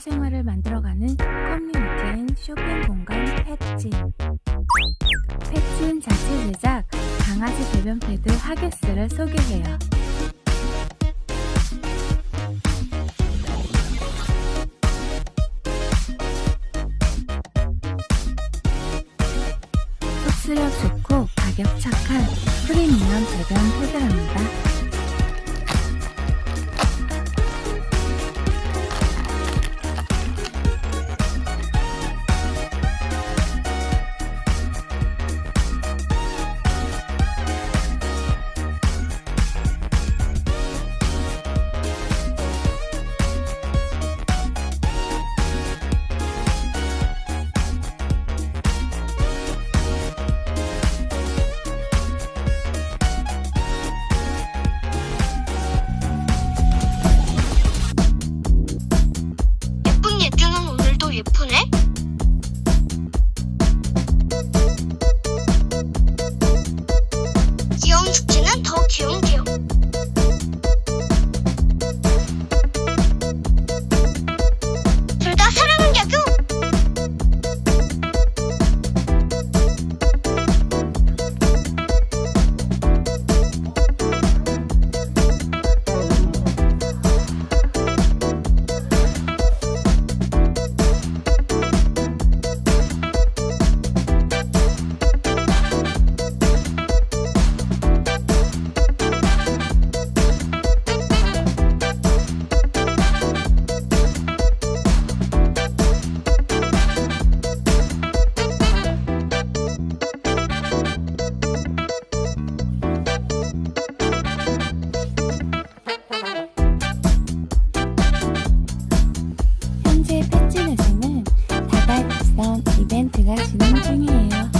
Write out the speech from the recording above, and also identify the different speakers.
Speaker 1: 생활을 만들어가는 커뮤니티인 쇼핑 공간 펫진. 펫진 자체 제작 강아지 배변 패드 하게스를 소개해요. 흡수력 좋고 가격 착한 프리미엄 배변 패드랍니다. 베푸네? 귀여운 축제는 더 귀여운 제가 진행 중이에요.